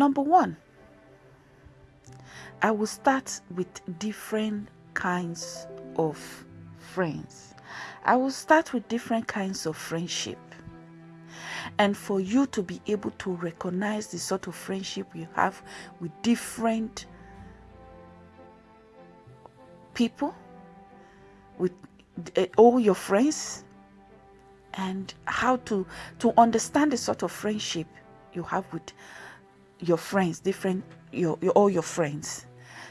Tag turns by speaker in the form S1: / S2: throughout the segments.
S1: Number one, I will start with different kinds of friends. I will start with different kinds of friendship. And for you to be able to recognize the sort of friendship you have with different people, with uh, all your friends, and how to to understand the sort of friendship you have with your friends, different your, your all your friends,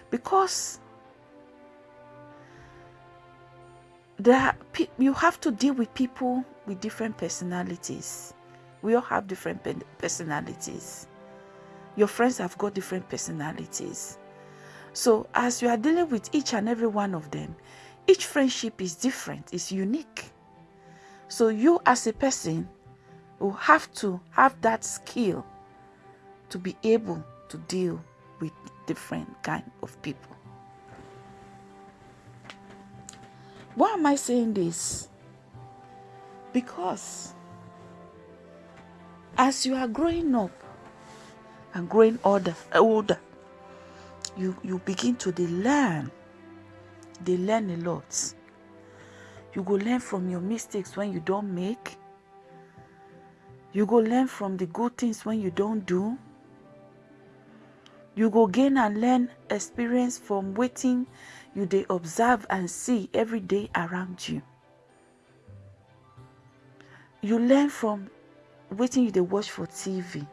S1: because there you have to deal with people with different personalities. We all have different personalities. Your friends have got different personalities. So as you are dealing with each and every one of them, each friendship is different, is unique. So you as a person will have to have that skill to be able to deal with different kind of people. Why am I saying this? Because as you are growing up and growing older, older you, you begin to learn. They learn a lot. You go learn from your mistakes when you don't make. You go learn from the good things when you don't do. You go gain and learn experience from waiting you they observe and see every day around you. You learn from waiting you they watch for TV.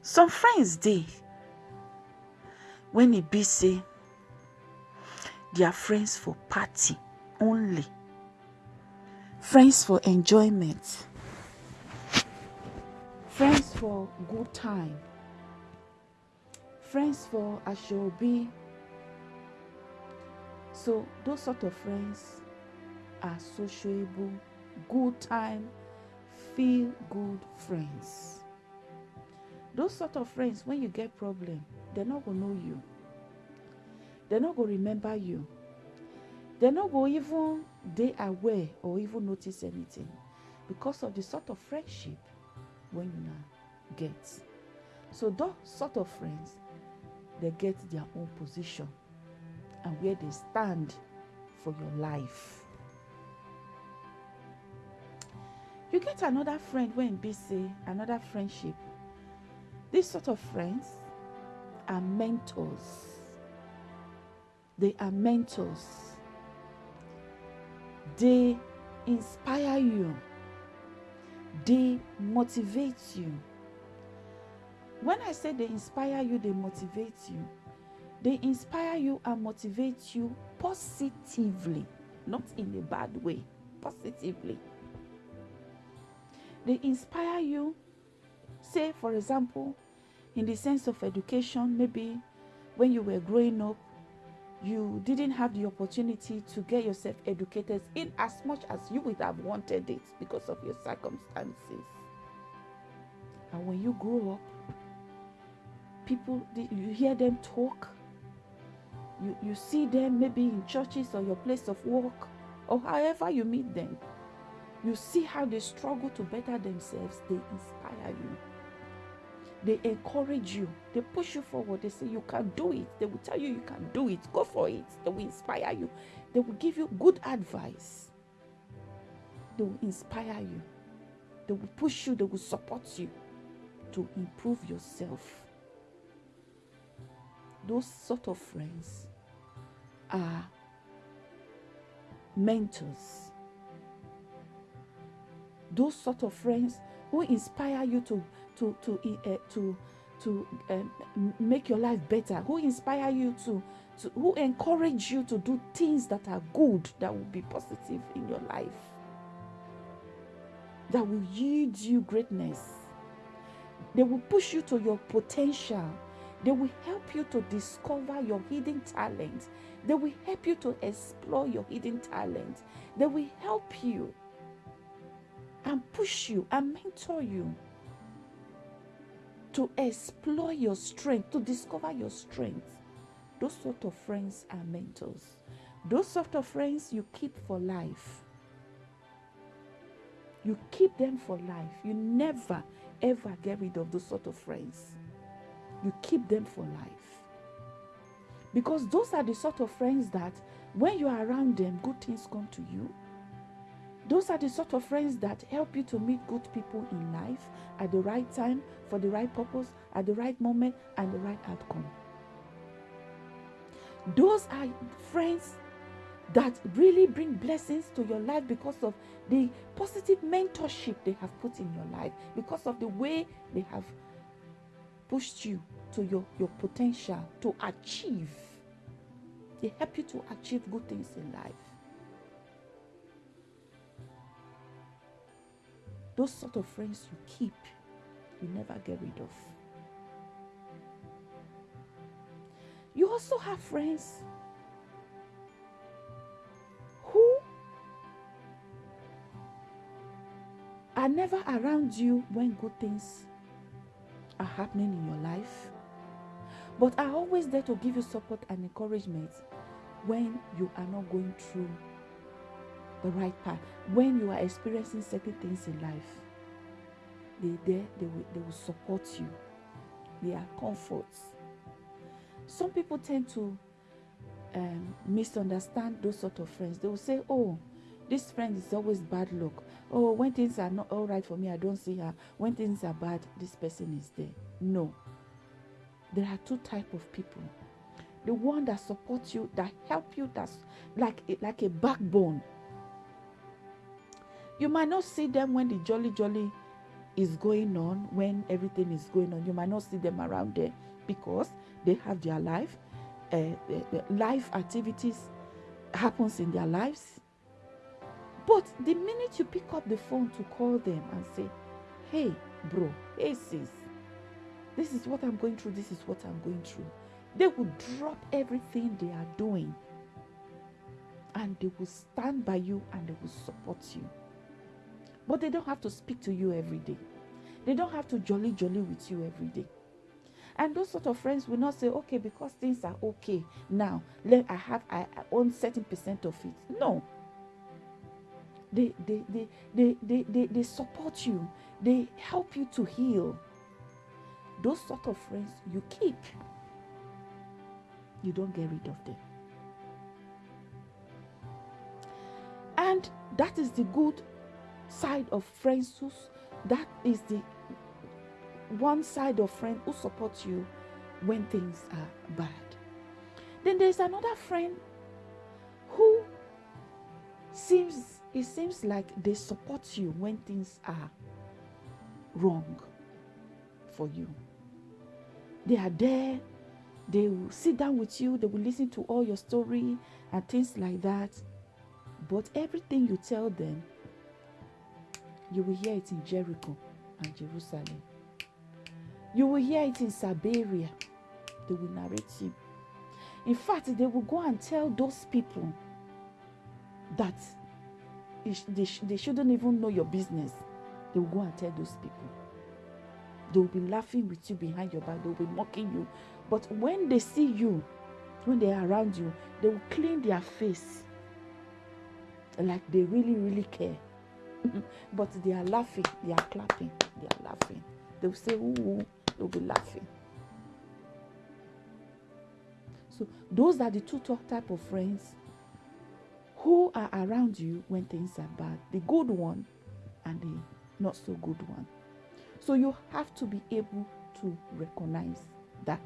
S1: Some friends they when it be say they are friends for party only friends for enjoyment friends for good time friends for I shall be. so those sort of friends are sociable good time feel good friends. Those sort of friends when you get problem they're not gonna know you. They're not gonna remember you. They're not gonna even they aware or even notice anything because of the sort of friendship when you now get. So those sort of friends they get their own position and where they stand for your life you get another friend when be say another friendship this sort of friends are mentors. They are mentors. They inspire you. They motivate you. When I say they inspire you, they motivate you. They inspire you and motivate you positively, not in a bad way, positively. They inspire you, say, for example, in the sense of education, maybe when you were growing up, you didn't have the opportunity to get yourself educated in as much as you would have wanted it because of your circumstances. And when you grow up, people, you hear them talk, you, you see them maybe in churches or your place of work or however you meet them. You see how they struggle to better themselves, they inspire you. They encourage you, they push you forward, they say you can do it. They will tell you you can do it, go for it. They will inspire you, they will give you good advice, they will inspire you, they will push you, they will support you to improve yourself. Those sort of friends are mentors. Those sort of friends who inspire you to to to uh, to to um, make your life better who inspire you to, to who encourage you to do things that are good that will be positive in your life that will yield you greatness they will push you to your potential they will help you to discover your hidden talent they will help you to explore your hidden talent they will help you and push you and mentor you to explore your strength, to discover your strength. Those sort of friends are mentors. Those sort of friends you keep for life. You keep them for life. You never ever get rid of those sort of friends. You keep them for life. Because those are the sort of friends that when you are around them, good things come to you. Those are the sort of friends that help you to meet good people in life at the right time, for the right purpose, at the right moment, and the right outcome. Those are friends that really bring blessings to your life because of the positive mentorship they have put in your life, because of the way they have pushed you to your, your potential to achieve. They help you to achieve good things in life. Those sort of friends you keep, you never get rid of. You also have friends who are never around you when good things are happening in your life, but are always there to give you support and encouragement when you are not going through the right path, when you are experiencing certain things in life. They there, they will, they will support you. They are comforts some people tend to um, misunderstand those sort of friends. They will say, "Oh, this friend is always bad luck. Oh, when things are not all right for me, I don't see her. When things are bad, this person is there." No. There are two type of people. The one that supports you, that help you, that's like like a backbone. You might not see them when the jolly jolly is going on, when everything is going on. You might not see them around there because they have their life, uh, the, life activities happens in their lives. But the minute you pick up the phone to call them and say, hey, bro, hey, sis, this is what I'm going through, this is what I'm going through, they will drop everything they are doing and they will stand by you and they will support you. But they don't have to speak to you every day. They don't have to jolly jolly with you every day. And those sort of friends will not say, okay, because things are okay now, let I have I, own certain percent of it. No. They they, they they they they they support you, they help you to heal. Those sort of friends you keep. You don't get rid of them. And that is the good side of friends who's that is the one side of friend who supports you when things are bad. Then there's another friend who seems it seems like they support you when things are wrong for you. They are there, they will sit down with you, they will listen to all your story and things like that. But everything you tell them, you will hear it in Jericho and Jerusalem. You will hear it in Siberia. They will narrate you. In fact, they will go and tell those people that they, sh- they shouldn't even know your business. They will go and tell those people. They will be laughing with you behind your back. They will be mocking you. But when they see you, when they are around you, they will clean their face like they really, really care. but they are laughing, they are clapping, they are laughing. They will say, Ooh, they'll be laughing. So those are the two type of friends who are around you when things are bad. The good one and the not so good one. So you have to be able to recognize that.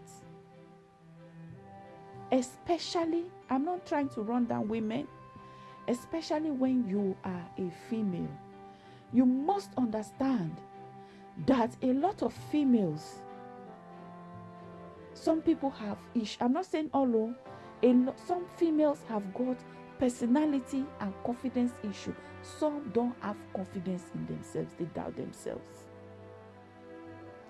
S1: Especially, I'm not trying to run down women, especially when you are a female. You must understand that a lot of females some people have ish i'm not saying all a some females have got personality and confidence issue. Some don't have confidence in themselves they doubt themselves.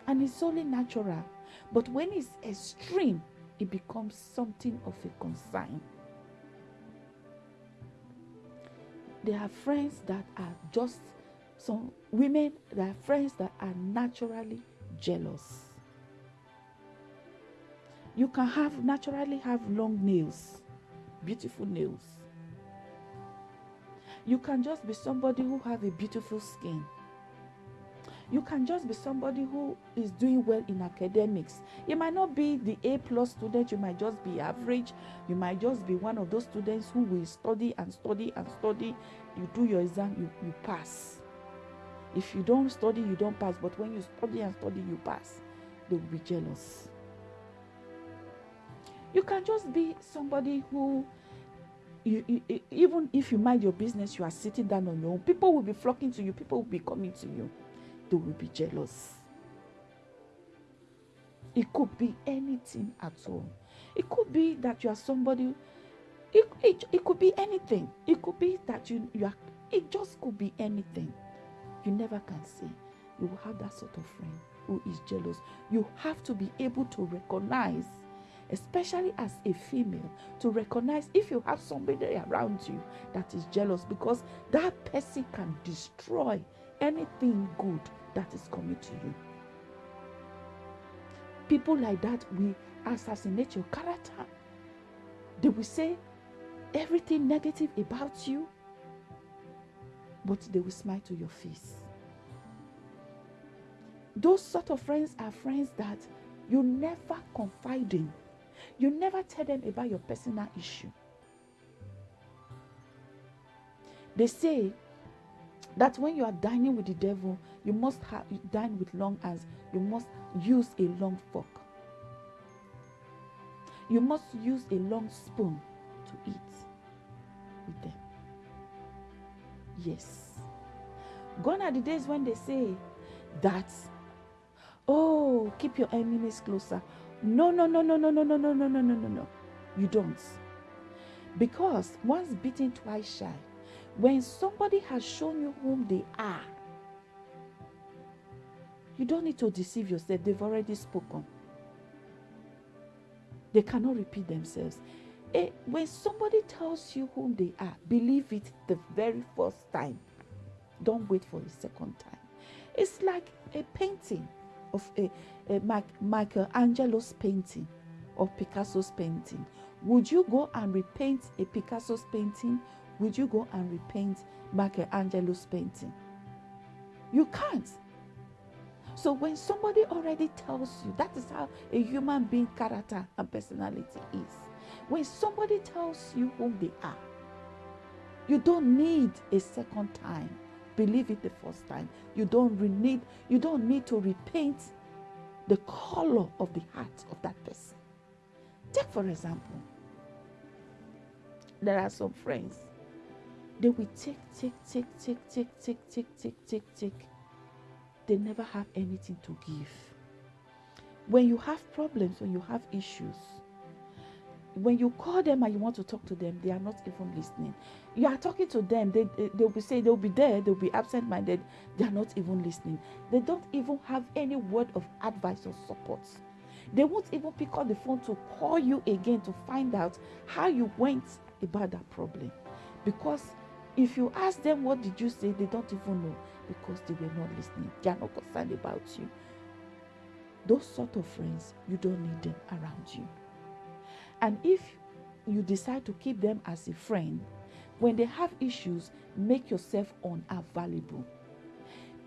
S1: And it's only natural. But when it's extreme it becomes something of a concern. There are friends that are just some women there are friends that are naturally jealous. You can have naturally have long nails beautiful nails you can just be somebody who have a beautiful skin You can just be somebody who is doing well in academics. You might not be the A plus student, you might just be average. You might just be one of those students who will study and study and study. You do your exam, you, you pass. If you don't study, you don't pass. But when you study and study, you pass. They will be jealous. You can just be somebody who you, you, even if you mind your business, you are sitting down on your own. People will be flocking to you. People will be coming to you. They will be jealous. It could be anything at all. It could be that you are somebody. It, it, it could be anything. It could be that you, you are. It just could be anything. You never can say. You will have that sort of friend who is jealous. You have to be able to recognize especially as a female, to recognize if you have somebody around you that is jealous because that person can destroy anything good that is coming to you. People like that will assassinate your character. They will say everything negative about you, but they will smile to your face. Those sort of friends are friends that you never confide in you never tell them about your personal issue. They say that when you are dining with the devil, you must have, dine with long hands. You must use a long fork. You must use a long spoon to eat with them. Yes. Gone are the days when they say that, oh, keep your enemies closer. No, no, no, no, no, no, no, no, no, no, no, no, no. You don't. Because once beaten, twice shy. When somebody has shown you whom they are, you don't need to deceive yourself. They've already spoken. They cannot repeat themselves. Eh, when somebody tells you whom they are, believe it the very first time. Don't wait for the second time. It's like a painting of a, a Michelangelo's painting or Picasso's painting. Would you go and repaint a Picasso's painting? Would you go and repaint Michelangelo's painting? You can't. So when somebody already tells you that is how a human being character and personality is. When somebody tells you who they are, you don't need a second time believe it the first time. You don't need you don't need to repaint the color of the heart of that person. Take for example, there are some friends. They will take, take, take, take, take, take, take, take, take, take. They never have anything to give. When you have problems, when you have issues, when you call them and you want to talk to them, they are not even listening. You are talking to them, they, they'll be saying they'll be there, they'll be absent minded, they are not even listening. They don't even have any word of advice or support. They won't even pick up the phone to call you again to find out how you went about that problem. Because if you ask them what did you say, they don't even know because they were not listening. They are not concerned about you. Those sort of friends, you don't need them around you. And if you decide to keep them as a friend, when they have issues, make yourself unavailable.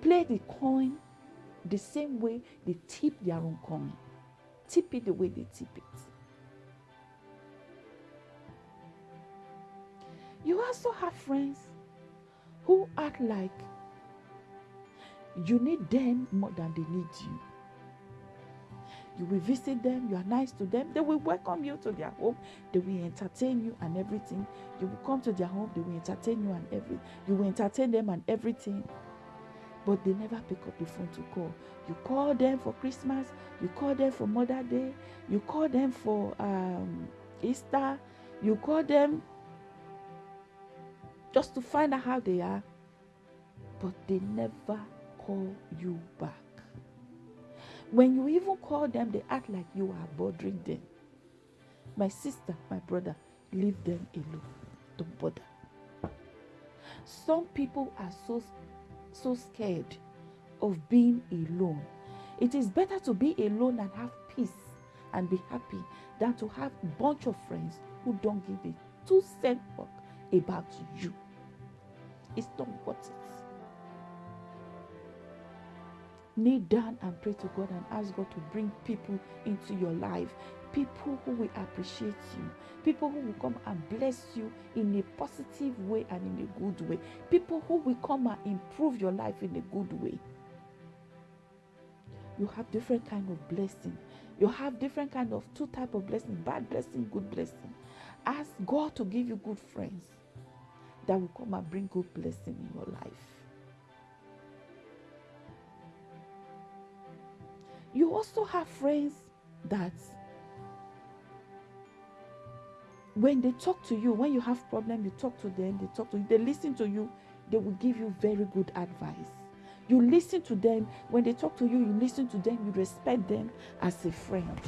S1: Play the coin the same way they tip their own coin. Tip it the way they tip it. You also have friends who act like you need them more than they need you. You will visit them, you are nice to them, they will welcome you to their home, they will entertain you and everything. You will come to their home, they will entertain you and everything. You will entertain them and everything. But they never pick up the phone to call. You call them for Christmas, you call them for Mother Day, you call them for um, Easter, you call them just to find out how they are. But they never call you back. When you even call them, they act like you are bothering them. My sister, my brother, leave them alone. Don't bother. Some people are so so scared of being alone. It is better to be alone and have peace and be happy than to have a bunch of friends who don't give a two cent fuck about you. It's not worth it. Kneel down and pray to God and ask God to bring people into your life. People who will appreciate you, people who will come and bless you in a positive way and in a good way, people who will come and improve your life in a good way. You have different kind of blessing. You have different kind of two type of blessing: bad blessing, good blessing. Ask God to give you good friends that will come and bring good blessing in your life. You also have friends that when they talk to you, when you have problem, you talk to them, they talk to you, they listen to you, they will give you very good advice. You listen to them. When they talk to you, you listen to them, you respect them as a friend.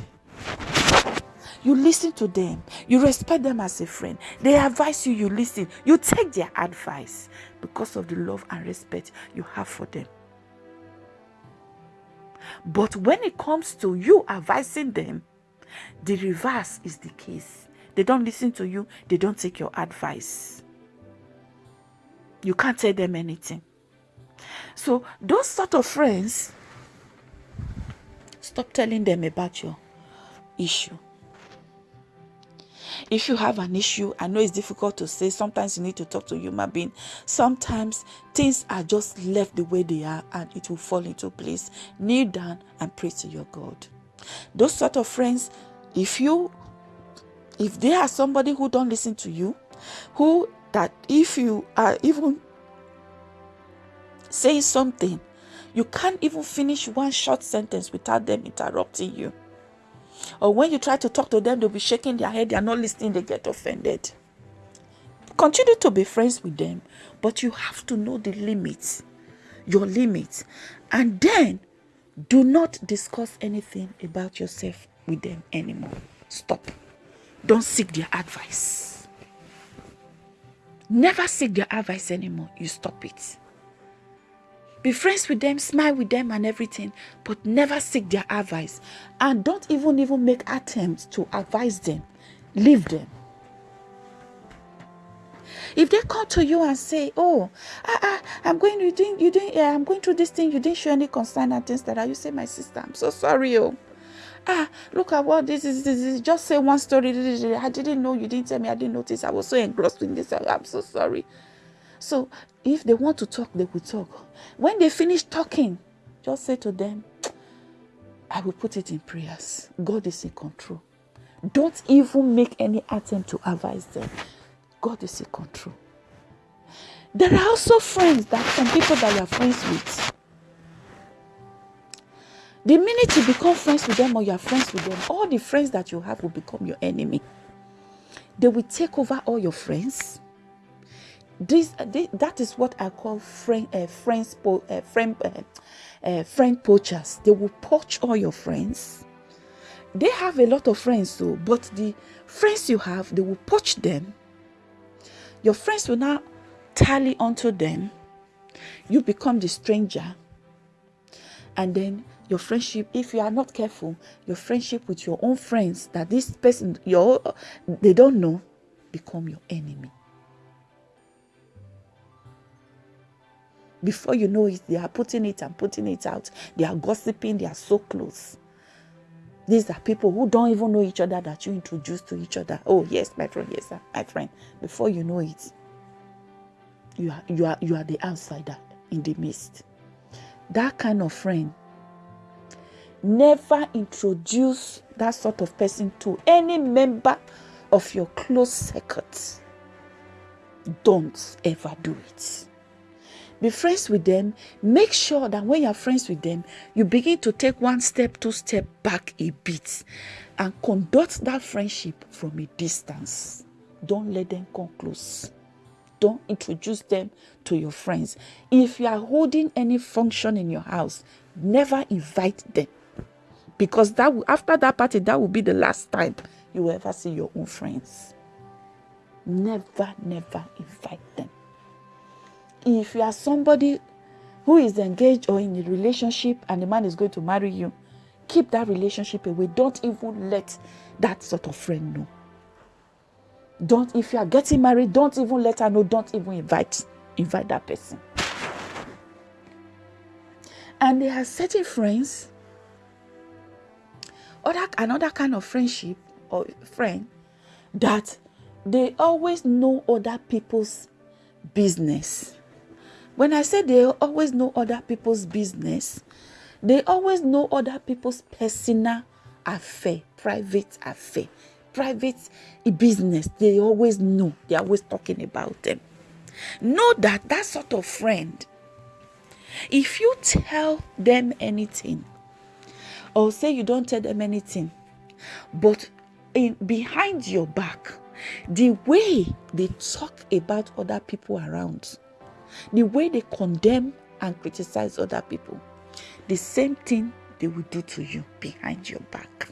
S1: You listen to them, you respect them as a friend. They advise you, you listen, you take their advice because of the love and respect you have for them. But when it comes to you advising them, the reverse is the case. They don't listen to you, they don't take your advice. You can't tell them anything. So, those sort of friends, stop telling them about your issue. If you have an issue, I know it's difficult to say. Sometimes you need to talk to a human being. Sometimes things are just left the way they are and it will fall into place. Kneel down and pray to your God. Those sort of friends, if you if they are somebody who don't listen to you, who that if you are even saying something, you can't even finish one short sentence without them interrupting you. Or when you try to talk to them, they'll be shaking their head, they're not listening, they get offended. Continue to be friends with them, but you have to know the limits, your limits. And then do not discuss anything about yourself with them anymore. Stop. Don't seek their advice. Never seek their advice anymore. You stop it. Be friends with them, smile with them and everything, but never seek their advice. And don't even even make attempts to advise them. Leave them. If they come to you and say, "Oh, ah, ah, I'm going, you doing, you doing, yeah, I'm going through this thing," you didn't show any concern and things like that. You say, "My sister, I'm so sorry, oh." Ah, look at what this is. This is just say one story. I didn't know. You didn't tell me. I didn't notice. I was so engrossed in this. I'm so sorry. So if they want to talk, they will talk. When they finish talking, just say to them, I will put it in prayers. God is in control. Don't even make any attempt to advise them. God is in control. There are also friends that some people that you are friends with. The minute you become friends with them or you are friends with them, all the friends that you have will become your enemy. They will take over all your friends this, uh, this, that is what I call friend uh, friends po, uh, friend uh, uh, friend poachers. They will poach all your friends. They have a lot of friends, so but the friends you have, they will poach them. Your friends will now tally onto them. You become the stranger, and then your friendship if you are not careful your friendship with your own friends that this person your they don't know become your enemy Before you know it, they are putting it and putting it out. They are gossiping, they are so close. These are people who don't even know each other that you introduce to each other. Oh, yes, my friend, yes, sir, my friend. Before you know it, you are you are you are the outsider in the midst. That kind of friend. Never introduce that sort of person to any member of your close circuit. Don't ever do it be friends with them. Make sure that when you're friends with them you begin to take one step two step back a bit and conduct that friendship from a distance. Don't let them come close. Don't introduce them to your friends. If you are holding any function in your house never invite them. Because that will, after that party that will be the last time you will ever see your own friends. Never never invite them if you are somebody who is engaged or in a relationship and the man is going to marry you, keep that relationship away. Don't even let that sort of friend know. Don't if you are getting married, don't even let her know. Don't even invite invite that person. And there are certain friends, other another kind of friendship or friend that they always know other people's business. When I say they always know other people's business, they always know other people's personal affair, private affair, private business. They always know. They're always talking about them. Know that that sort of friend, if you tell them anything, or say you don't tell them anything, but in behind your back, the way they talk about other people around, the way they condemn and criticize other people, the same thing they will do to you behind your back.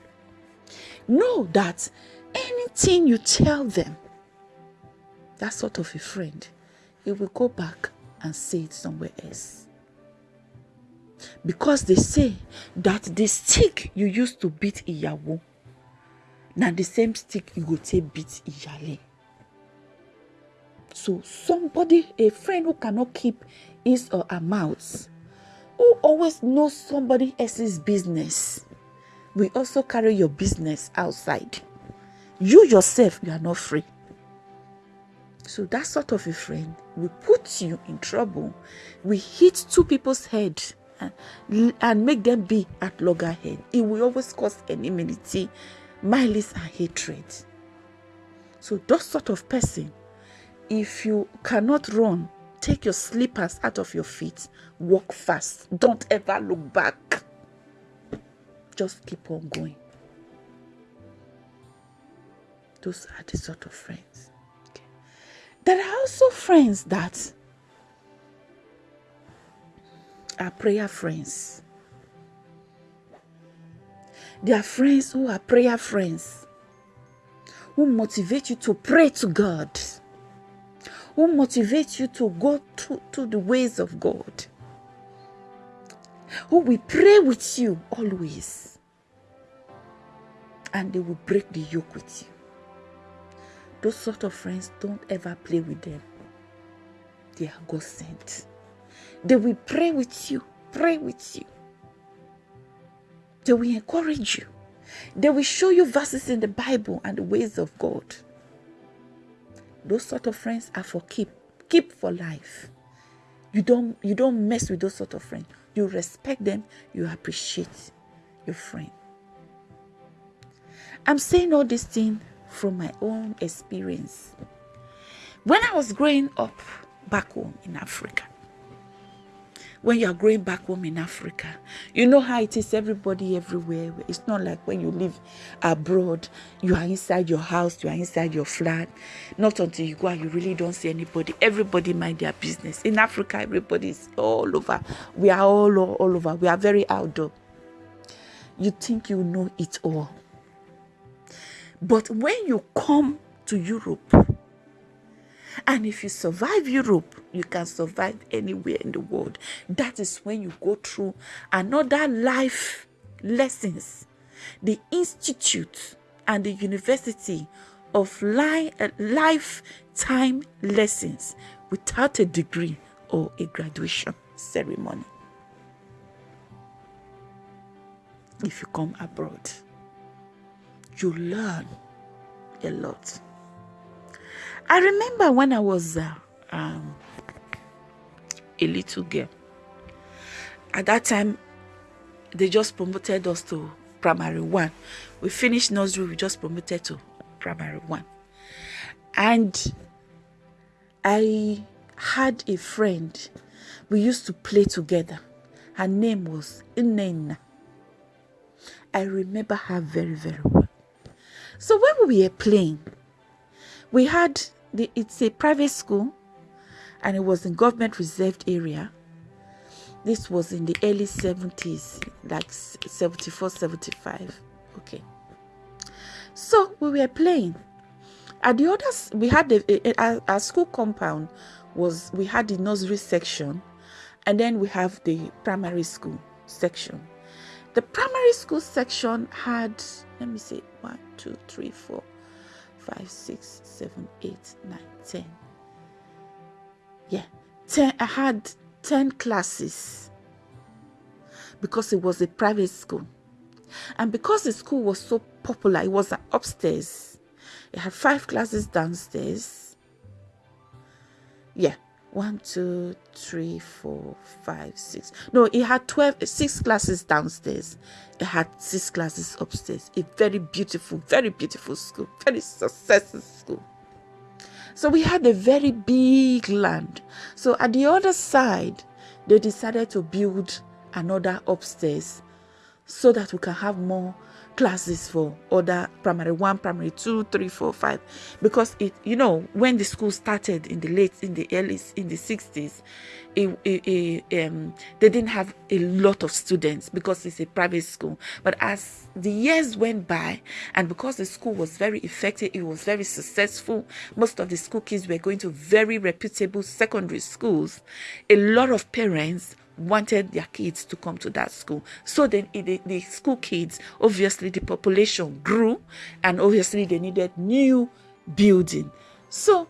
S1: Know that anything you tell them, that sort of a friend, it will go back and say it somewhere else. Because they say that the stick you used to beat Iyawo, now the same stick you go take beat Iyale. So somebody, a friend who cannot keep his or her mouth, who always knows somebody else's business, will also carry your business outside. You yourself, you are not free. So that sort of a friend will put you in trouble. We hit two people's head and, and make them be at loggerhead. It will always cause enmity, malice, and hatred. So that sort of person if you cannot run, take your slippers out of your feet, walk fast. Don't ever look back. Just keep on going. Those are the sort of friends. Okay. There are also friends that are prayer friends. There are friends who are prayer friends, who motivate you to pray to God who motivates you to go to, to the ways of God, who will pray with you always, and they will break the yoke with you. Those sort of friends, don't ever play with them. They are God sent. They will pray with you, pray with you. They will encourage you. They will show you verses in the Bible and the ways of God. Those sort of friends are for keep, keep for life. You don't you don't mess with those sort of friends. You respect them, you appreciate your friend. I'm saying all this thing from my own experience. When I was growing up back home in Africa, when you are growing back home in Africa. You know how it is everybody everywhere. It's not like when you live abroad, you are inside your house, you are inside your flat. Not until you go out, you really don't see anybody. Everybody mind their business. In Africa, everybody is all over. We are all, all, all over. We are very outdoor. You think you know it all. But when you come to Europe, and if you survive Europe, you can survive anywhere in the world. That is when you go through another life lessons. The institute and the university of li- uh, lifetime lessons without a degree or a graduation ceremony. If you come abroad, you learn a lot. I remember when I was uh, um, a little girl. At that time, they just promoted us to primary one. We finished nursery, we just promoted to primary one. And I had a friend. We used to play together. Her name was Inena. I remember her very, very well. So when we were playing, we had the, it's a private school and it was in government reserved area. This was in the early 70s like 74 75 okay. So we were playing. At the others we had the our school compound was we had the nursery section and then we have the primary school section. The primary school section had let me see one two three four five, six, seven, eight, nine, ten. Yeah, ten. I had ten classes. because it was a private school. And because the school was so popular, it was upstairs. It had five classes downstairs. Yeah, one, two, three, four, five, six. No, it had 12, six classes downstairs. Had six classes upstairs. A very beautiful, very beautiful school, very successful school. So we had a very big land. So at the other side, they decided to build another upstairs so that we can have more classes for other primary one primary two three four five. Because it you know when the school started in the late in the early in the 60s it, it, it, um, they didn't have a lot of students because it's a private school. But as the years went by and because the school was very effective it was very successful most of the school kids were going to very reputable secondary schools. A lot of parents wanted their kids to come to that school. So then the, the school kids, obviously the population grew and obviously they needed new building. So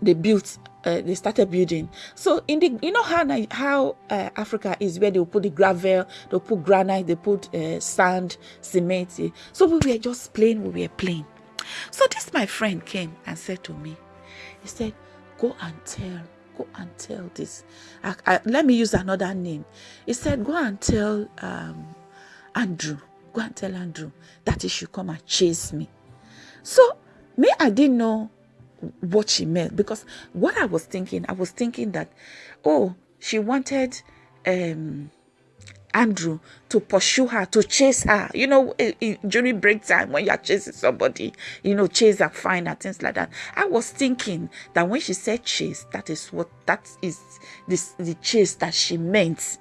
S1: they built uh, they started building. So in the you know how how uh, Africa is where they put the gravel, they put granite, they put uh, sand, cement. So we were just playing, we were playing. So this my friend came and said to me, he said, "Go and tell go and tell this. I, I, let me use another name. He said, Go and tell um, Andrew, go and tell Andrew that he should come and chase me. So, me, I didn't know what she meant because what I was thinking, I was thinking that, oh, she wanted um, Andrew to pursue her, to chase her. You know, eh, eh, during break time when you're chasing somebody, you know, chase her, find her, things like that. I was thinking that when she said chase, that is what that is this the chase that she meant.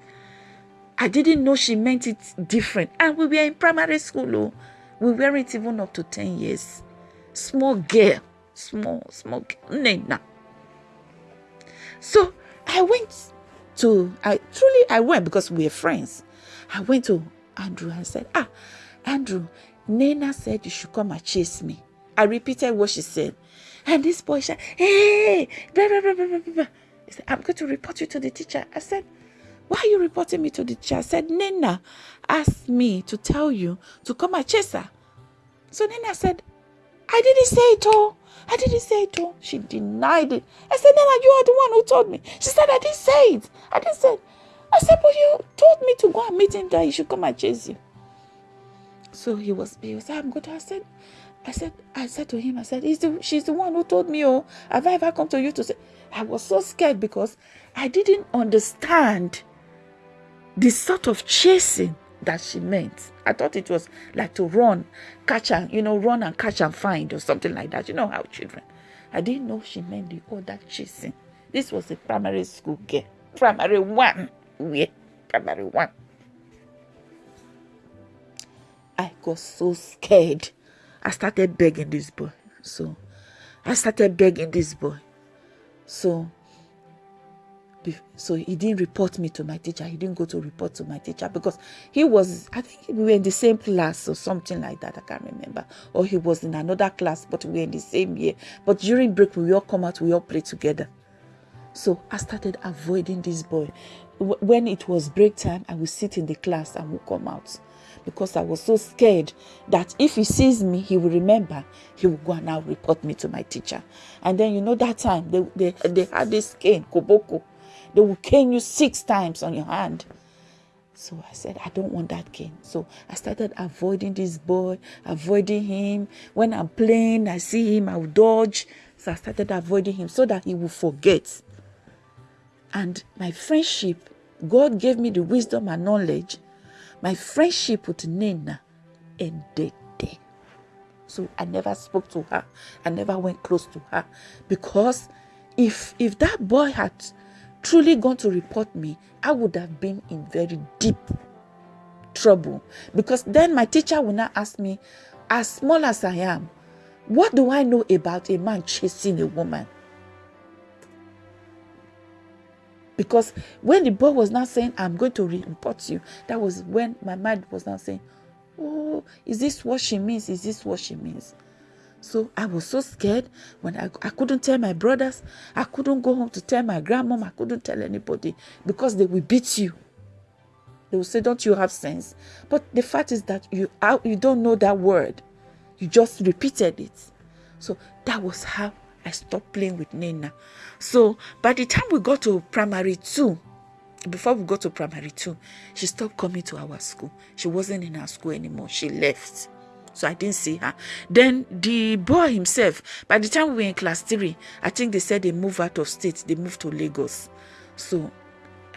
S1: I didn't know she meant it different. And we were in primary school, oh. we weren't even up to 10 years. Small girl, small, small girl, Nena. So I went to I truly I went because we are friends. I went to Andrew and said, Ah, Andrew, Nena said you should come and chase me. I repeated what she said. And this boy said, Hey, blah, blah, blah, blah, blah. He said, I'm going to report you to the teacher. I said, Why are you reporting me to the teacher? I said, Nena asked me to tell you to come and chase her. So Nena said, I didn't say it all. I didn't say it all. She denied it. I said, Nana, you are the one who told me. She said, I didn't say it. I didn't say it. I said, but you told me to go and meet him that he should come and chase you. So he was, he was, I'm good. I said, I said, I said to him, I said, the, she's the one who told me, oh, have I ever come to you to say? I was so scared because I didn't understand the sort of chasing that she meant. I thought it was like to run, catch and, you know, run and catch and find or something like that. You know how children. I didn't know she meant the other chasing. This was a primary school girl. Primary one. Yeah, primary one. I got so scared. I started begging this boy. So I started begging this boy. So so he didn't report me to my teacher he didn't go to report to my teacher because he was i think we were in the same class or something like that i can't remember or he was in another class but we were in the same year but during break we all come out we all play together so i started avoiding this boy when it was break time i would sit in the class and would come out because I was so scared that if he sees me, he will remember. He will go and now report me to my teacher. And then you know that time they they, they had this cane, koboko. They will cane you six times on your hand. So I said, I don't want that cane. So I started avoiding this boy, avoiding him. When I'm playing, I see him, I will dodge. So I started avoiding him so that he will forget. And my friendship, God gave me the wisdom and knowledge. My friendship with Nena ended there. So I never spoke to her. I never went close to her. Because if if that boy had truly gone to report me, I would have been in very deep trouble. Because then my teacher will not ask me, as small as I am, what do I know about a man chasing a woman? Because when the boy was now saying, I'm going to report you, that was when my mind was now saying, Oh, is this what she means? Is this what she means? So I was so scared when I, I couldn't tell my brothers. I couldn't go home to tell my grandmom. I couldn't tell anybody because they will beat you. They will say, Don't you have sense? But the fact is that you, you don't know that word. You just repeated it. So that was how I stopped playing with Nena. So by the time we got to primary two, before we got to primary two, she stopped coming to our school. She wasn't in our school anymore. She left. So I didn't see her. Then the boy himself, by the time we were in class three, I think they said they moved out of state. They moved to Lagos. So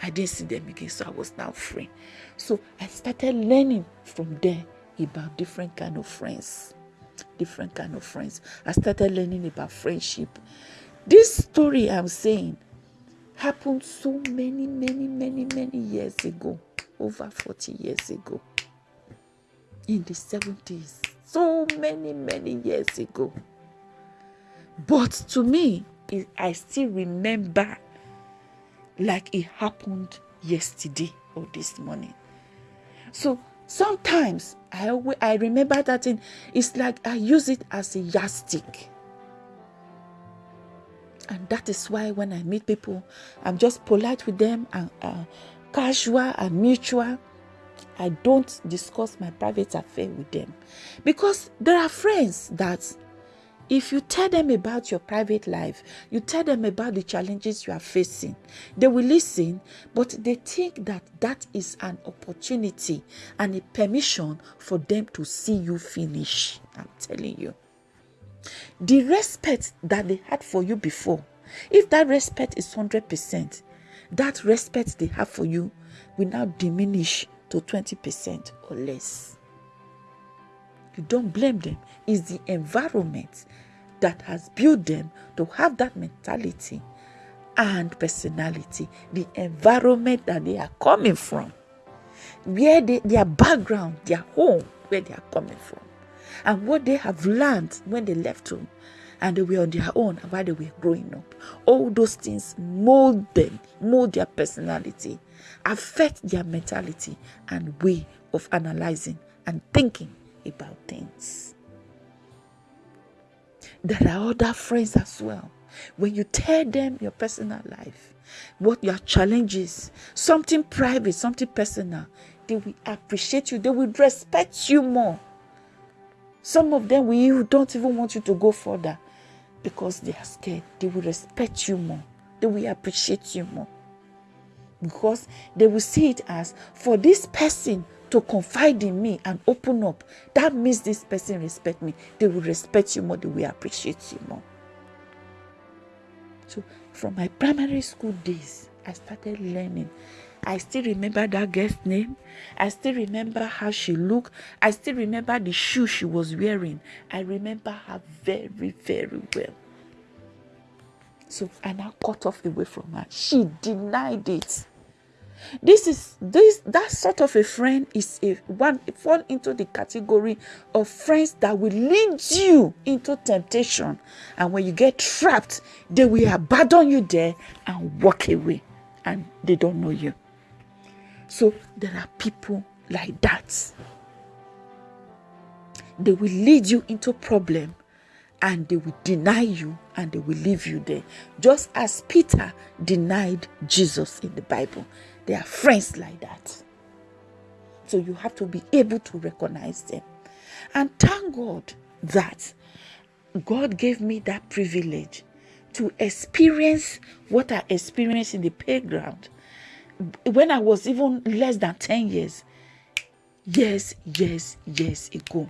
S1: I didn't see them again. So I was now free. So I started learning from there about different kind of friends. Different kind of friends. I started learning about friendship. This story I'm saying happened so many, many, many, many years ago. Over 40 years ago. In the 70s. So many, many years ago. But to me, I still remember like it happened yesterday or this morning. So sometimes I I remember that thing. It's like I use it as a yardstick. And that is why when I meet people, I'm just polite with them and uh, casual and mutual. I don't discuss my private affair with them because there are friends that if you tell them about your private life, you tell them about the challenges you are facing, they will listen, but they think that that is an opportunity and a permission for them to see you finish. I'm telling you. The respect that they had for you before, if that respect is 100%, that respect they have for you will now diminish to 20% or less. You don't blame them. It's the environment that has built them to have that mentality and personality, the environment that they are coming from, where they, their background, their home, where they are coming from, and what they have learned when they left home and they were on their own while they were growing up. All those things mold them, mold their personality, affect their mentality and way of analyzing and thinking about things. There are other friends as well. When you tell them your personal life, what your challenges, something private, something personal, they will appreciate you, they will respect you more. Some of them will don't even want you to go further because they are scared. They will respect you more, they will appreciate you more because they will see it as for this person to confide in me and open up, that means this person respect me. They will respect you more, they will appreciate you more. So from my primary school days, I started learning. I still remember that girl's name. I still remember how she looked. I still remember the shoe she was wearing. I remember her very, very well. So I now cut off away from her. She denied it. This is this that sort of a friend is a one fall into the category of friends that will lead you into temptation. And when you get trapped, they will abandon you there and walk away and they don't know you. So there are people like that. They will lead you into problem and they will deny you and they will leave you there. Just as Peter denied Jesus in the Bible. They are friends like that. So you have to be able to recognize them. And thank God that God gave me that privilege to experience what I experienced in the playground when I was even less than 10 years. Yes, yes, yes, ago.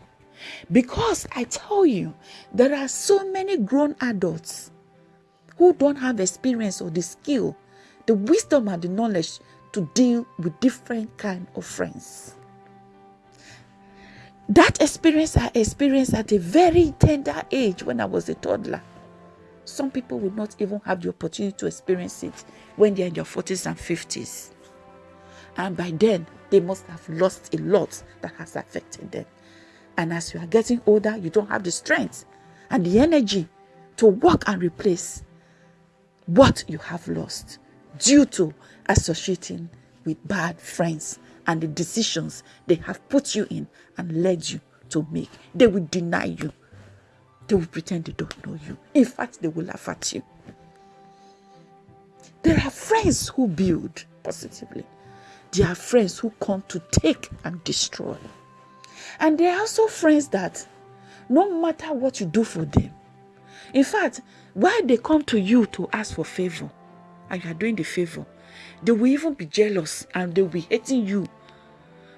S1: Because I tell you, there are so many grown adults who don't have experience or the skill, the wisdom and the knowledge to deal with different kind of friends. That experience I experienced at a very tender age when I was a toddler. Some people will not even have the opportunity to experience it when they're in their 40s and 50s. And by then, they must have lost a lot that has affected them. And as you are getting older, you don't have the strength and the energy to work and replace what you have lost due to associating with bad friends and the decisions they have put you in and led you to make. They will deny you. They will pretend they don't know you. In fact, they will laugh at you. There are friends who build positively. There are friends who come to take and destroy. And there are also friends that no matter what you do for them, in fact, why they come to you to ask for favor and you are doing the favor, they will even be jealous and they will be hating you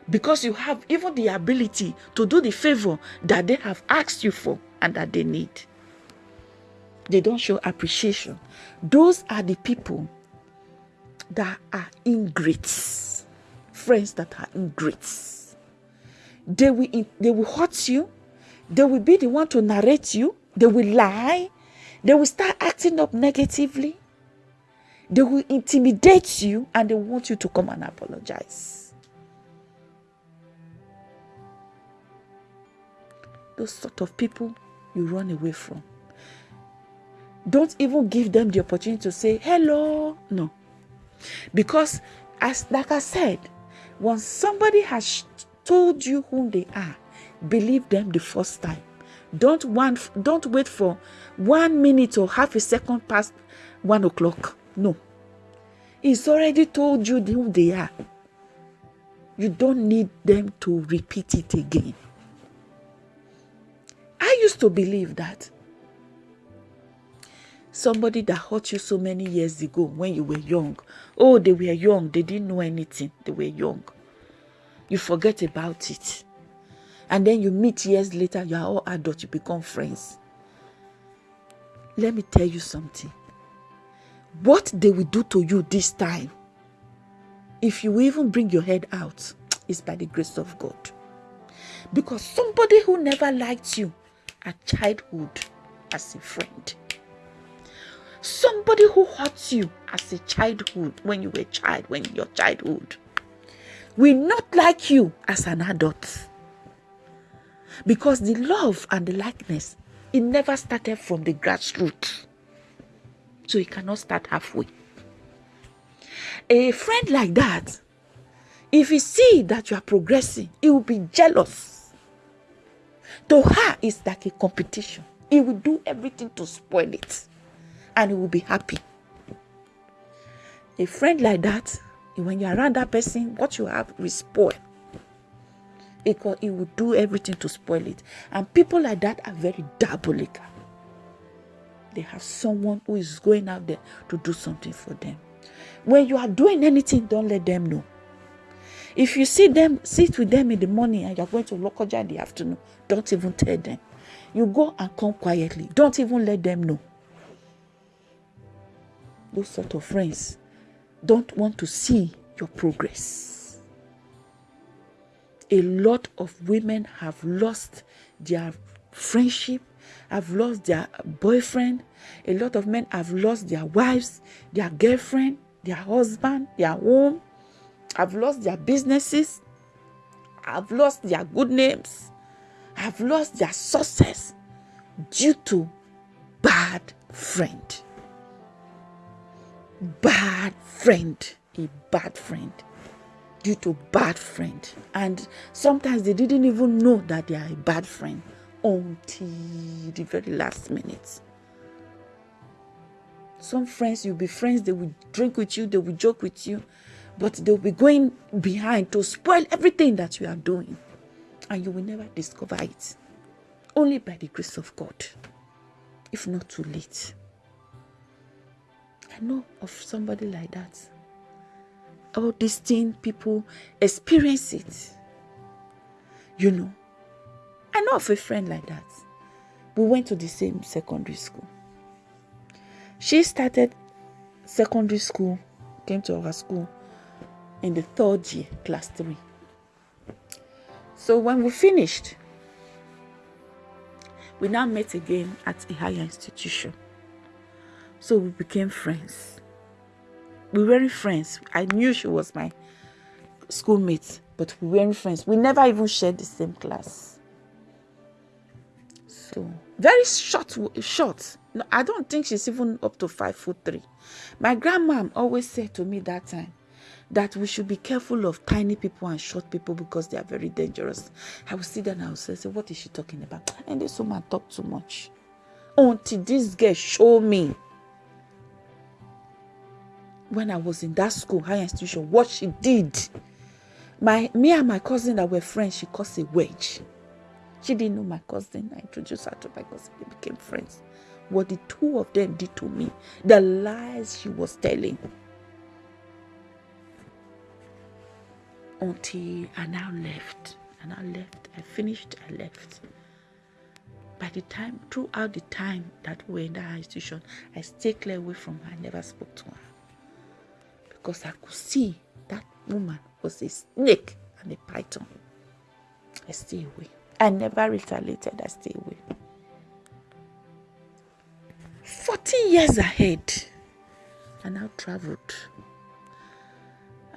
S1: because you have even the ability to do the favor that they have asked you for and that they need. They don't show appreciation. Those are the people that are ingrates, friends that are ingrates. They will, they will hurt you. They will be the one to narrate you. They will lie. They will start acting up negatively. They will intimidate you and they want you to come and apologize. Those sort of people you run away from. Don't even give them the opportunity to say hello. No. Because, as like I said, once somebody has told you who they are, believe them the first time. Don't want, don't wait for one minute or half a second past one o'clock. No. He's already told you who they are. You don't need them to repeat it again. I used to believe that somebody that hurt you so many years ago when you were young, oh, they were young, they didn't know anything, they were young. You forget about it. And then you meet years later, you are all adults, you become friends. Let me tell you something what they will do to you this time, if you even bring your head out, is by the grace of God. Because somebody who never liked you at childhood as a friend, somebody who hurt you as a childhood when you were a child, when your childhood, will not like you as an adult. Because the love and the likeness, it never started from the grassroots. So you cannot start halfway. A friend like that, if he see that you are progressing, he will be jealous. To her, it's like a competition. He will do everything to spoil it. And he will be happy. A friend like that, when you're around that person, what you have will spoil. Because he will do everything to spoil it. And people like that are very diabolical they have someone who is going out there to do something for them. When you are doing anything, don't let them know. If you see them, sit with them in the morning and you're going to Lokoja in the afternoon, don't even tell them. You go and come quietly. Don't even let them know. Those sort of friends don't want to see your progress. A lot of women have lost their friendship have lost their boyfriend. A lot of men have lost their wives, their girlfriend, their husband, their home, have lost their businesses, have lost their good names, have lost their success due to bad friend. Bad friend, a bad friend due to bad friend and sometimes they didn't even know that they are a bad friend until the very last minute. Some friends, you'll be friends, they will drink with you, they will joke with you, but they'll be going behind to spoil everything that you are doing. And you will never discover it. Only by the grace of God, if not too late. I know of somebody like that. All these things, people experience it. You know, I know of a friend like that. We went to the same secondary school. She started secondary school, came to our school in the third year, class three. So when we finished, we now met again at a higher institution. So we became friends. We weren't friends. I knew she was my schoolmate, but we weren't friends. We never even shared the same class. Very short, short. No, I don't think she's even up to five foot three. My grandma always said to me that time that we should be careful of tiny people and short people because they are very dangerous. I will sit there and I will say, What is she talking about? And this woman talk too much. Until this girl show me when I was in that school, higher institution, what she did. My me and my cousin that were friends, she caused a wedge. She didn't know my cousin. I introduced her to my cousin. They became friends. What the two of them did to me, the lies she was telling. Until I now left. And I left. I finished, I left. By the time, throughout the time that we were in that institution, I stayed clear away from her. I never spoke to her. Because I could see that woman was a snake and a python. I stay away. I never retaliated, I stay away. 40 years ahead, I now traveled.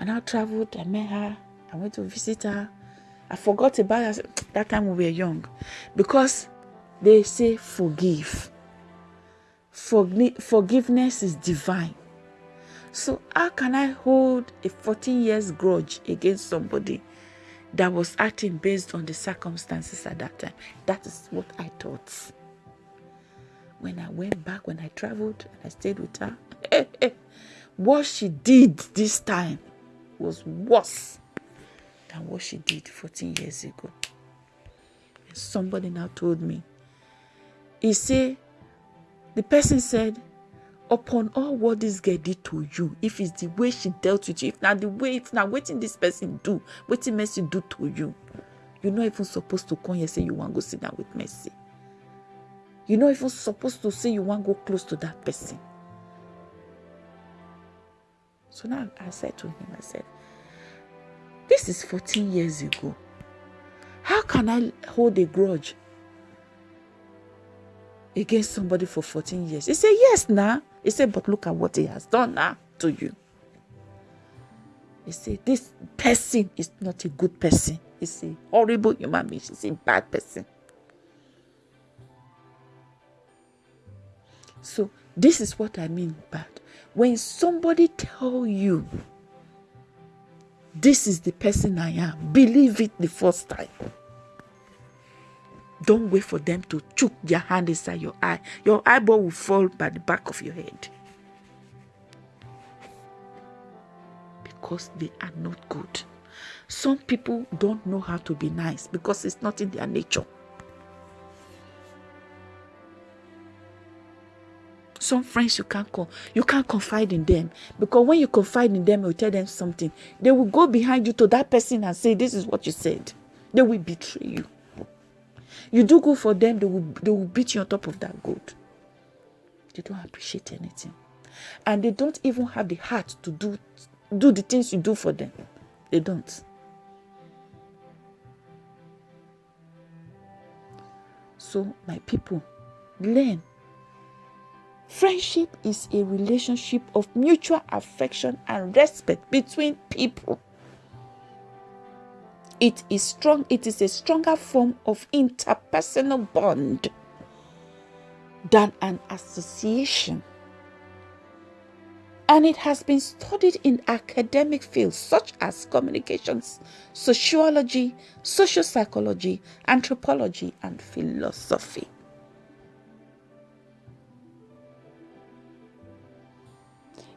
S1: I now traveled, I met her, I went to visit her. I forgot about her that time we were young because they say forgive. Forgi- forgiveness is divine. So how can I hold a 14 years grudge against somebody that was acting based on the circumstances at that time? That is what I thought. When I went back, when I traveled and I stayed with her, what she did this time was worse than what she did 14 years ago. And somebody now told me, he said, the person said, upon all what this girl did to you, if it's the way she dealt with you, if now the way, if now waiting this person do, waiting Mercy do to you, you're not even supposed to come here say you want to go sit down with Mercy. You're not even supposed to say you want to go close to that person. So now I said to him, I said, this is 14 years ago. How can I hold a grudge against somebody for 14 years? He said, Yes, now. He said, But look at what he has done now to you. He said, This person is not a good person. He's a horrible human being. She's a bad person. So, this is what I mean bad. When somebody tell you this is the person I am. Believe it the first time. Don't wait for them to choke their hand inside your eye. Your eyeball will fall by the back of your head. Because they are not good. Some people don't know how to be nice because it's not in their nature. some friends you can't call you can't confide in them because when you confide in them you tell them something they will go behind you to that person and say this is what you said they will betray you you do good for them they will they will beat you on top of that good they don't appreciate anything. And they don't even have the heart to do do the things you do for them. They don't. So my people learn. Friendship is a relationship of mutual affection and respect between people. It is strong, it is a stronger form of interpersonal bond than an association. And it has been studied in academic fields such as communications, sociology, social psychology, anthropology, and philosophy.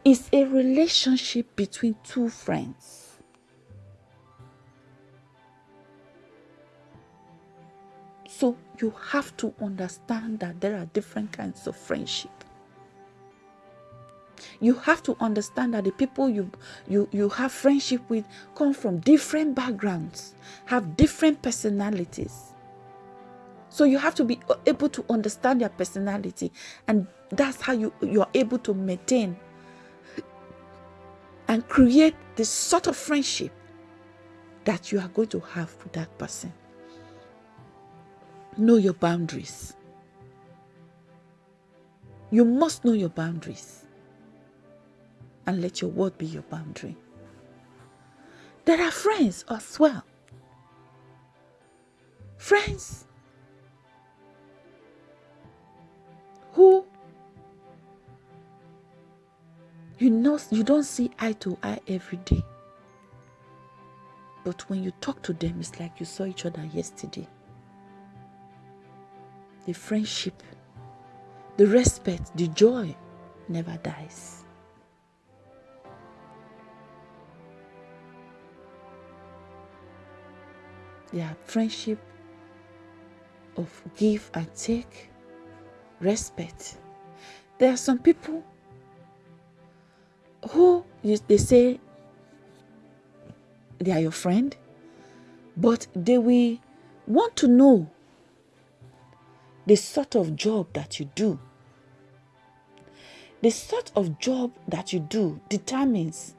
S1: is a relationship between two friends. So you have to understand that there are different kinds of friendship. You have to understand that the people you, you, you have friendship with come from different backgrounds, have different personalities. So you have to be able to understand their personality, and that's how you, you are able to maintain and create the sort of friendship that you are going to have with that person. Know your boundaries. You must know your boundaries and let your word be your boundary. There are friends as well. Friends who You know, you don't see eye to eye every day. But when you talk to them, it's like you saw each other yesterday the friendship, the respect, the joy never dies. Their friendship of give and take, respect. There are some people who they say they are your friend, but they will want to know the sort of job that you do. The sort of job that you do determines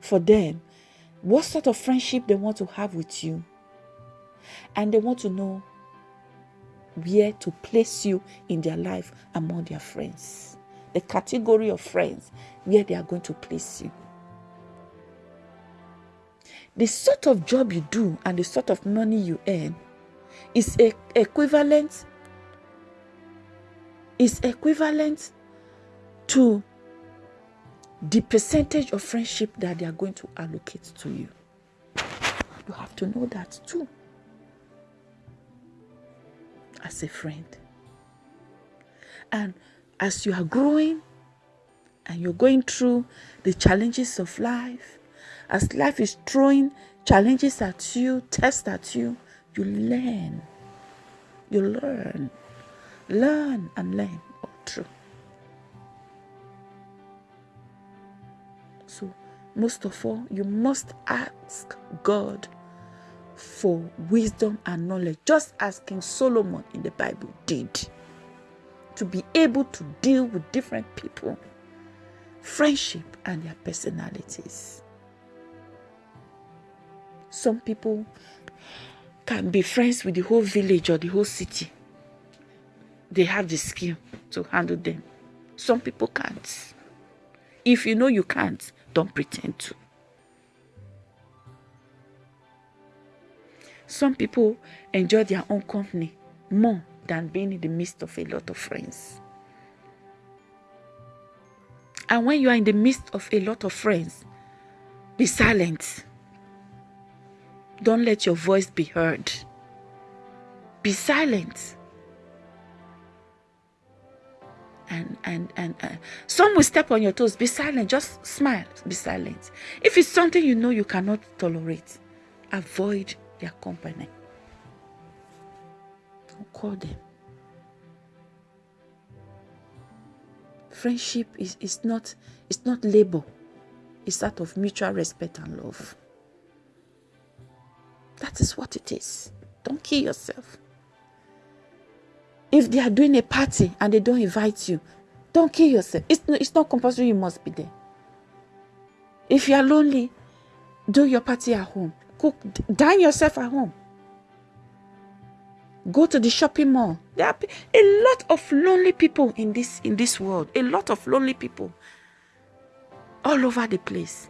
S1: for them what sort of friendship they want to have with you. And they want to know where to place you in their life among their friends. The category of friends where they are going to place you. The sort of job you do and the sort of money you earn is equivalent is equivalent to the percentage of friendship that they are going to allocate to you. You have to know that too. As a friend. And as you are growing and you're going through the challenges of life, as life is throwing challenges at you, tests at you, you learn. You learn. Learn and learn oh, all through. So, most of all, you must ask God for wisdom and knowledge, just as King Solomon in the Bible did, to be able to deal with different people, friendship, and their personalities. Some people can be friends with the whole village or the whole city. They have the skill to handle them. Some people can't. If you know you can't, don't pretend to. Some people enjoy their own company more than being in the midst of a lot of friends. And when you are in the midst of a lot of friends, be silent. Don't let your voice be heard. Be silent. And and and uh, some will step on your toes. Be silent. Just smile. Be silent. If it's something you know you cannot tolerate, avoid their company. Don't call them. Friendship is, is not it's not labor. It's out of mutual respect and love. That is what it is. Don't kill yourself. If they are doing a party and they don't invite you, don't kill yourself. It's, it's not compulsory you must be there. If you are lonely, do your party at home. Cook, dine yourself at home. Go to the shopping mall. There are a lot of lonely people in this in this world. A lot of lonely people all over the place.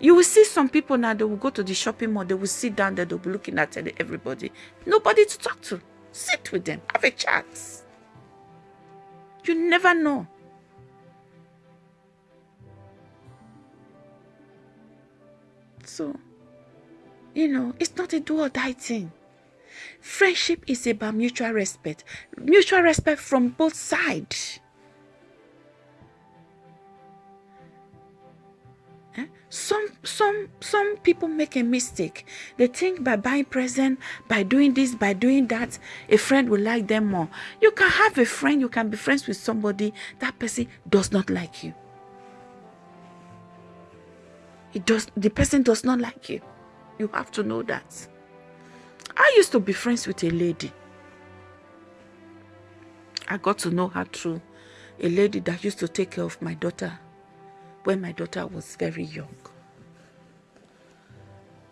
S1: You will see some people now, they will go to the shopping mall, they will sit down there, they'll be looking at everybody. Nobody to talk to. Sit with them, have a chat. You never know. So, you know, it's not a do or die thing. Friendship is about mutual respect, mutual respect from both sides. Some some some people make a mistake. They think by buying present by doing this by doing that a friend will like them more. You can have a friend you can be friends with somebody that person does not like you. It does the person does not like you. You have to know that. I used to be friends with a lady. I got to know her through a lady that used to take care of my daughter when my daughter was very young.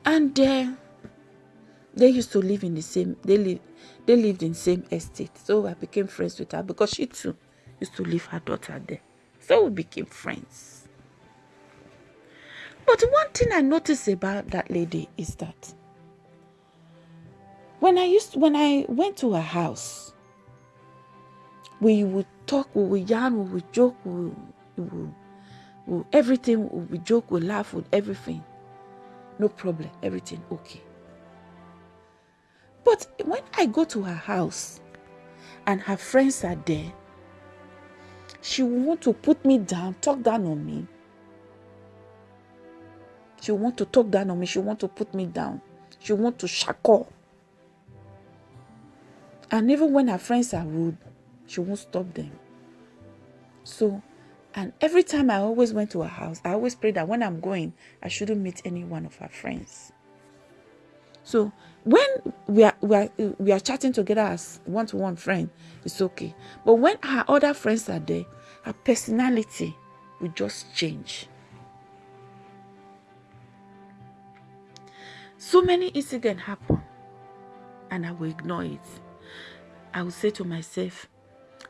S1: And uh, they used to live in the same, they, live, they lived in same estate. So I became friends with her because she too used to leave her daughter there. So we became friends. But one thing I noticed about that lady is that when I used when I went to her house, we would talk, we would yarn, we would joke, we would We'll, everything, we joke, we laugh with everything. No problem, everything okay. But when I go to her house and her friends are there, she will want to put me down, talk down on me. She will want to talk down on me. She will want to put me down. She will want to shackle And even when her friends are rude, she won't stop them. So, and every time I always went to her house, I always prayed that when I'm going, I shouldn't meet any one of her friends. So when we are, we are, we are chatting together as one-to-one friend, it's okay. But when her other friends are there, her personality will just change. So many incidents happen and I will ignore it. I will say to myself,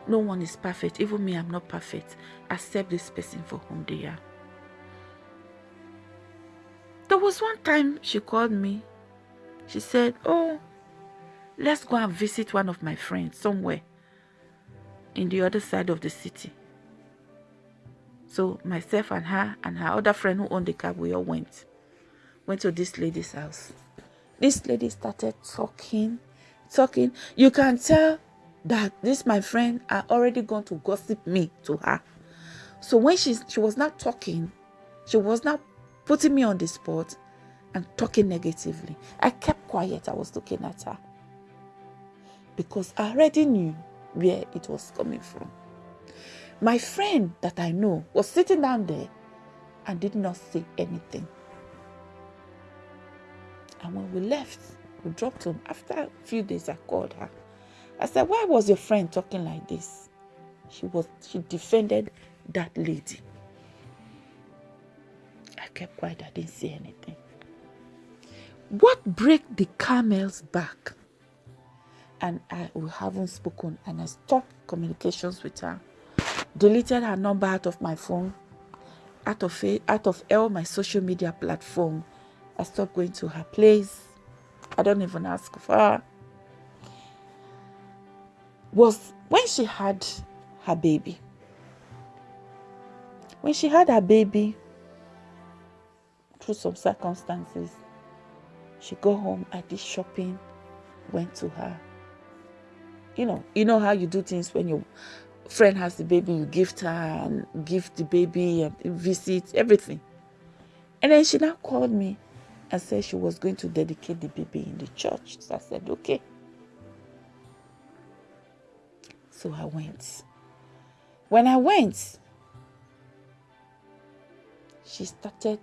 S1: no one is perfect. Even me, I'm not perfect. Accept this person for whom they are. There was one time she called me. She said, oh, let's go and visit one of my friends somewhere in the other side of the city. So myself and her and her other friend who owned the cab, we all went. Went to this lady's house. This lady started talking, talking. You can tell that this my friend are already going to gossip me to her. So when she she was not talking, she was not putting me on the spot and talking negatively. I kept quiet. I was looking at her because I already knew where it was coming from. My friend that I know was sitting down there and did not say anything. And when we left, we dropped home. After a few days, I called her. I said, Why was your friend talking like this? She was she defended that lady. I kept quiet, I didn't say anything. What break the camel's back? And I we haven't spoken and I stopped communications with her. Deleted her number out of my phone, out of out of all my social media platform. I stopped going to her place. I don't even ask for her was when she had her baby. When she had her baby, through some circumstances, she go home, I did shopping, went to her. You know, you know how you do things when your friend has the baby, you gift her and give the baby and visit, everything. And then she now called me and said she was going to dedicate the baby in the church. So I said, okay. So I went. When I went, she started,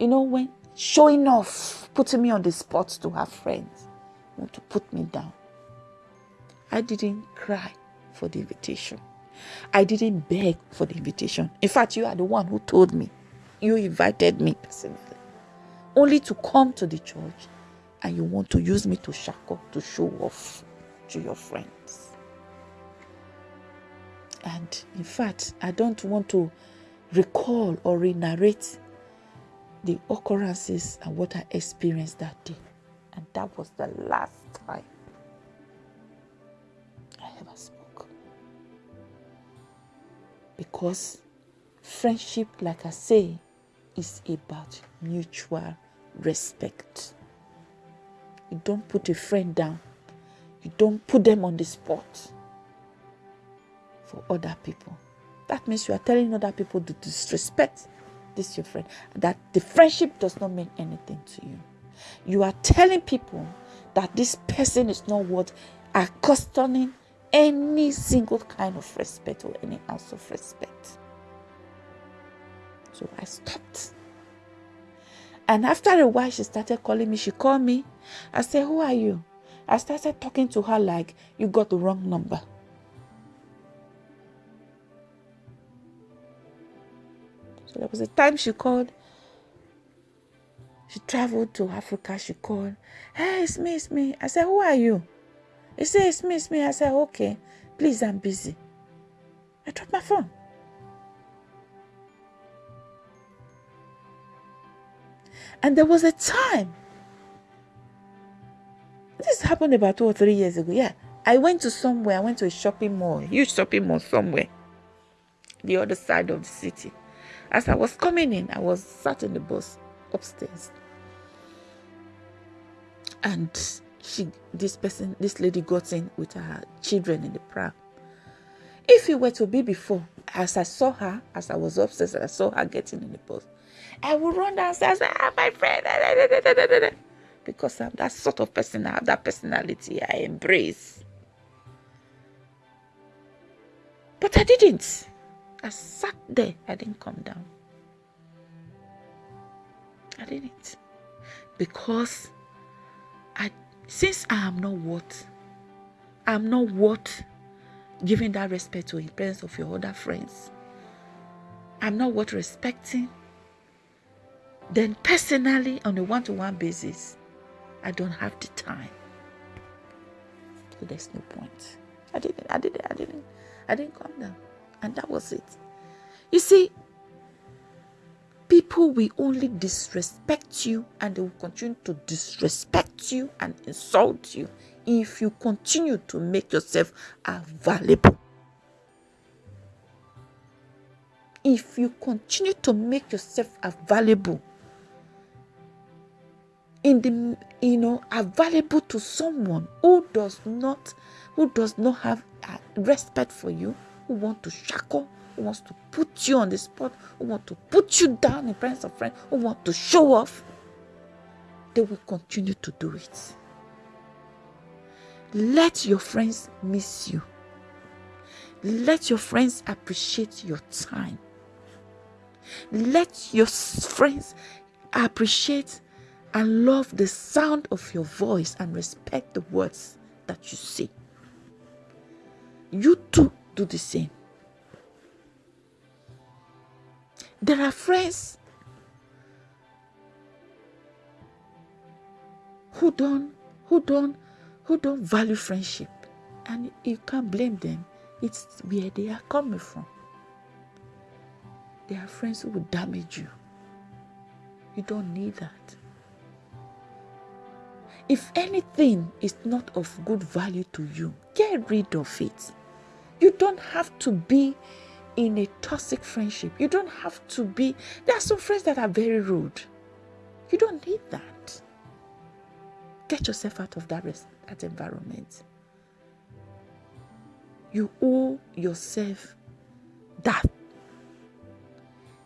S1: you know, when showing off, putting me on the spot to her friends, want to put me down. I didn't cry for the invitation. I didn't beg for the invitation. In fact, you are the one who told me. You invited me personally. Only to come to the church and you want to use me to shackle, to show off to your friends. And in fact, I don't want to recall or re narrate the occurrences and what I experienced that day. And that was the last time I ever spoke. Because friendship, like I say, is about mutual respect. You don't put a friend down, you don't put them on the spot for other people. That means you are telling other people to disrespect this your friend. That the friendship does not mean anything to you. You are telling people that this person is not worth accustoming any single kind of respect or any ounce of respect. So I stopped. And after a while, she started calling me. She called me. I said, Who are you? I started talking to her like, You got the wrong number. There was a time she called. She traveled to Africa. She called. Hey, it's me, it's me. I said, Who are you? He said, It's me, it's me. I said, Okay, please, I'm busy. I dropped my phone. And there was a time. This happened about two or three years ago. Yeah. I went to somewhere. I went to a shopping mall, huge shopping mall somewhere, the other side of the city. As I was coming in, I was sat in the bus upstairs. And she this person, this lady got in with her children in the pram. If it were to be before, as I saw her, as I was upstairs, I saw her getting in the bus. I would run downstairs and ah, my friend. Because I'm that sort of person, I have that personality I embrace. But I didn't. I sat there. I didn't come down. I didn't. Because I since I am not worth, I'm not worth giving that respect to in presence of your other friends. I'm not worth respecting. Then personally, on a one-to-one basis, I don't have the time. So there's no point. I didn't, I didn't, I didn't, I didn't come down. And that was it. You see, people will only disrespect you and they will continue to disrespect you and insult you if you continue to make yourself available. If you continue to make yourself available in the you know available to someone who does not who does not have uh, respect for you who want to shackle who wants to put you on the spot who want to put you down in presence of friends who want to show off they will continue to do it let your friends miss you. Let your friends appreciate your time. Let your friends appreciate and love the sound of your voice and respect the words that you say. You too do the same. There are friends who don't who don't who don't value friendship. And you can't blame them. It's where they are coming from. There are friends who will damage you. You don't need that. If anything is not of good value to you, get rid of it. You don't have to be in a toxic friendship. You don't have to be. There are some friends that are very rude. You don't need that. Get yourself out of that that environment. You owe yourself that.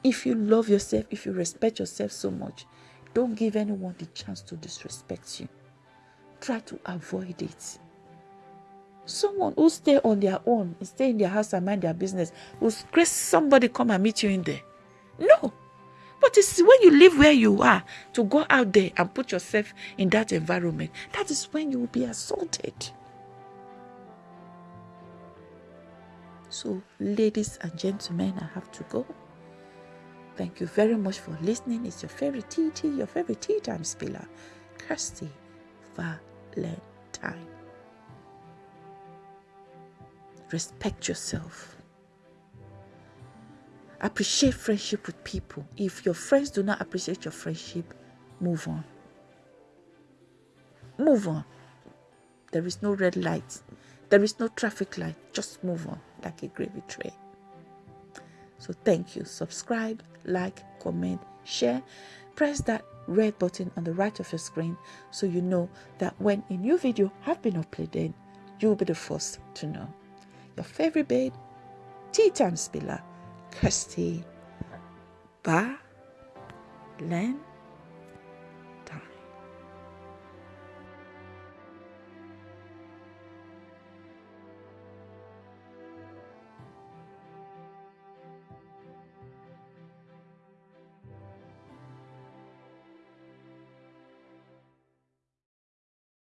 S1: If you love yourself, if you respect yourself so much, don't give anyone the chance to disrespect you. Try to avoid it. Someone who stay on their own, stay in their house and mind their business, will grace somebody come and meet you in there. No. But it's when you live where you are to go out there and put yourself in that environment, that is when you will be assaulted. So, ladies and gentlemen, I have to go. Thank you very much for listening. It's your favorite TT, your favorite tea time spiller, Kirsty Valentine. Respect yourself appreciate friendship with people. If your friends do not appreciate your friendship, move on. Move on. There is no red light. There is no traffic light. Just move on like a gravy train. So thank you. Subscribe, like, comment, share. Press that red button on the right of your screen so you know that when a new video has been uploaded, you'll be the first to know. Your favorite babe, Tea Time Spiller Kirsty Ba Len